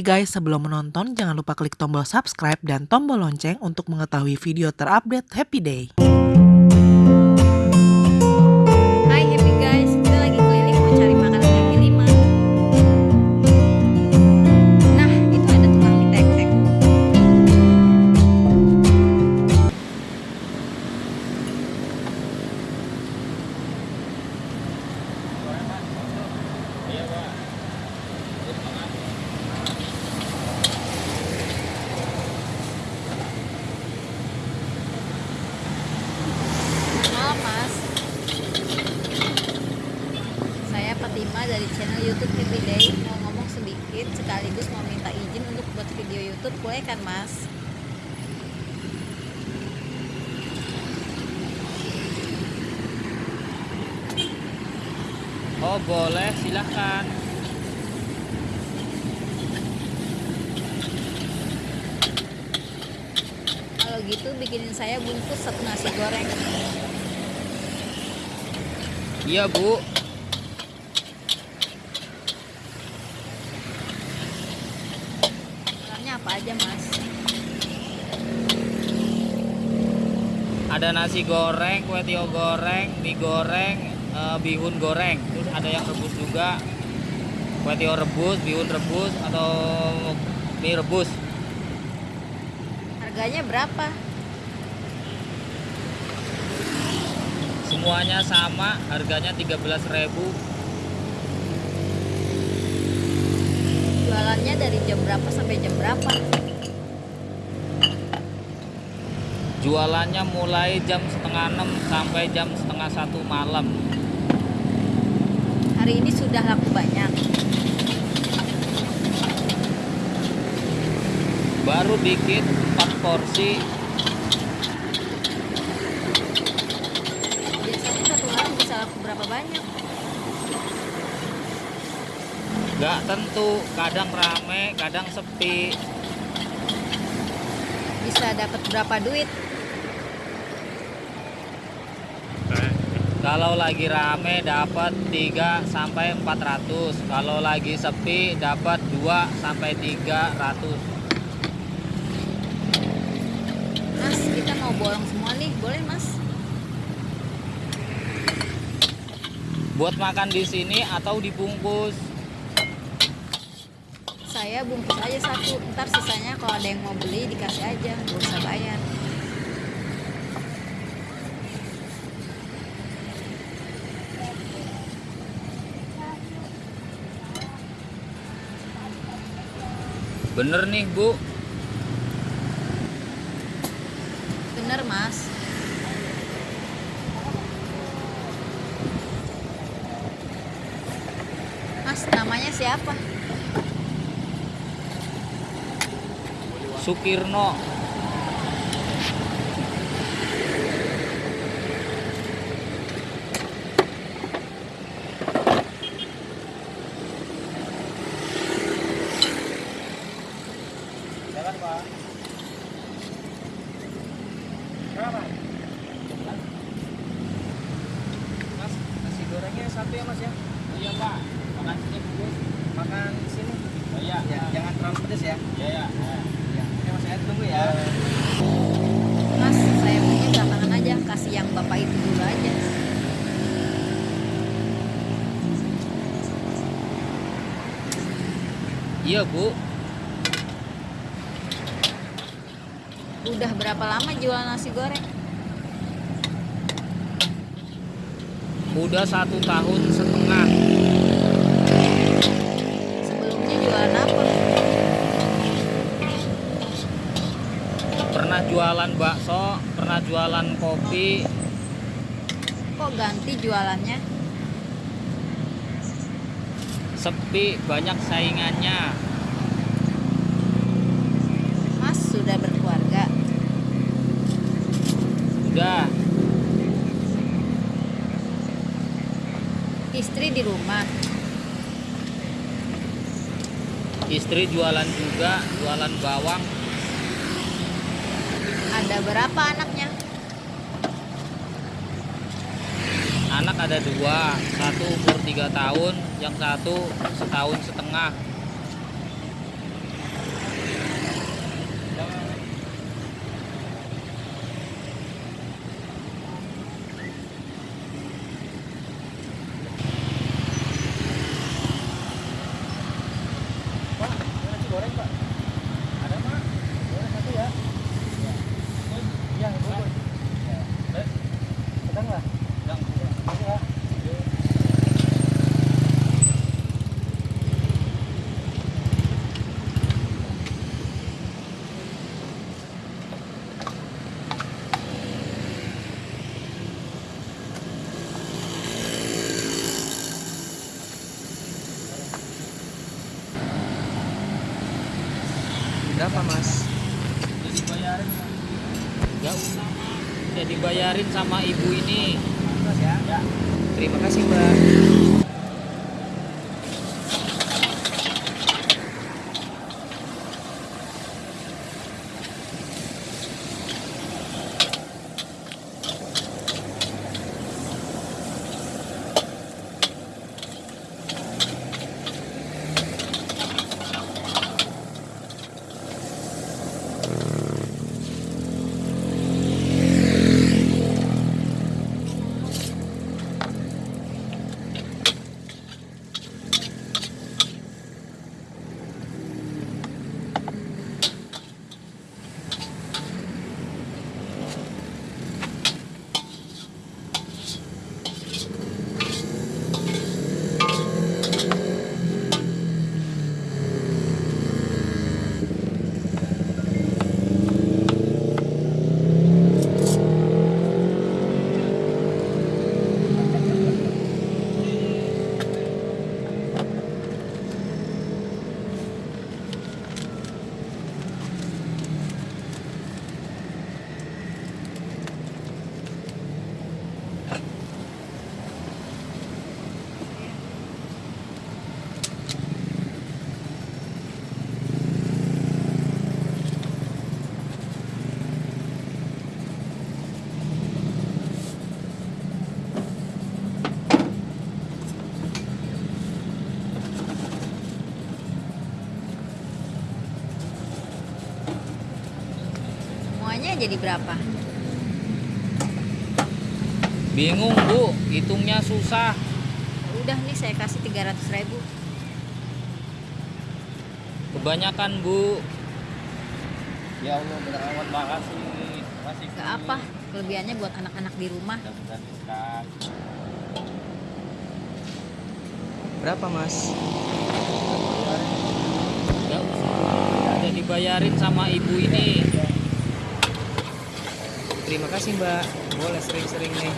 Happy guys, sebelum menonton jangan lupa klik tombol subscribe dan tombol lonceng untuk mengetahui video terupdate Happy Day. Dari channel youtube Happy Day. Mau ngomong sedikit sekaligus mau minta izin untuk buat video youtube boleh kan mas? Oh boleh silahkan. Kalau gitu bikinin saya bungkus satu nasi goreng. Iya bu Makanannya apa aja mas? Ada nasi goreng, kue tiaw goreng, mie goreng, eh, bihun goreng Terus ada yang rebus juga Kue tiaw rebus, bihun rebus, atau mie rebus Harganya berapa? Semuanya sama, harganya 13.000 Jualannya dari jam berapa sampai jam berapa? Jualannya mulai jam setengah 6 sampai jam setengah satu malam. Hari ini sudah laku banyak. Baru dikit 4 porsi Biasanya satu orang bisa laku berapa banyak? Gak tentu, kadang rame, kadang sepi Bisa dapat berapa duit? Kalau lagi rame dapat 3 sampai 400. Kalau lagi sepi dapat 2 sampai 300. Mas, kita mau bolong semua nih, boleh mas? Buat makan di sini atau dibungkus. Saya bungkus aja satu, ntar sisanya kalau ada yang mau beli dikasih aja, gak usah bayar. Bener nih, Bu. Bener mas? Mas, namanya siapa? Sukirno. Mas, nasi gorengnya satu ya mas ya? Iya, Pak. Makan sini. Makan sini. Oh, iya. Ya, jangan terlalu pedes ya. Iya, iya. Ya, oke mas saya tunggu ya. Mas, saya punya belakangan aja, kasih yang bapak itu dulu aja. Iya, Bu. Udah berapa lama jual nasi goreng? Udah satu tahun setengah. Sebelumnya jualan apa? Pernah jualan bakso, pernah jualan kopi, Kok ganti jualannya? sepi, banyak saingannya. Mas sudah berkeluarga. Udah, Istri di rumah. istri jualan juga, jualan bawang. Ada berapa anaknya? anak ada dua satu umur tiga tahun yang satu setahun setengah Pak, ada nasi goreng, Pak? Ada, Pak. Boleh satu ya? Iya. Iya, boleh. Eh, sedang lah? Sedang. Sedang ya? Berapa, Mas? Udah dibayarin. Usah. Udah dibayarin sama ibu ini. Ya? Ya. Terima kasih, Mbak. Semuanya jadi berapa? Bingung, Bu. Hitungnya susah. Udah nih saya kasih 300 ribu. Kebanyakan, Bu. Ya Allah, benar amat makasih. Makasih. Gak apa, kelebihannya buat anak-anak di rumah. Berapa mas? Dibayarin sama ibu ini. Terima kasih mbak. Boleh sering-sering nih.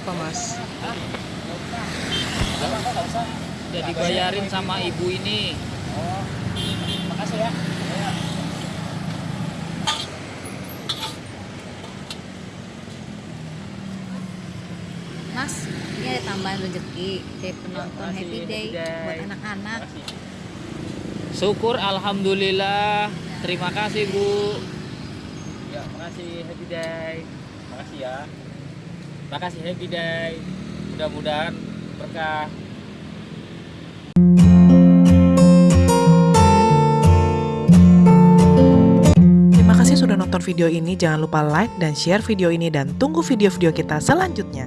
Berapa mas? Udah dibayarin sama ibu ini. Makasih ya. Mas, ini ada tambahan rezeki dari penonton makasih, Happy Day Happy Day. buat anak-anak. Syukur alhamdulillah. Terima kasih, Bu. Ya, makasih Happy Day. Makasih ya. Makasih Happy Day. Mudah-mudahan berkah. Terima kasih sudah nonton video ini. Jangan lupa like dan share video ini dan tunggu video-video kita selanjutnya.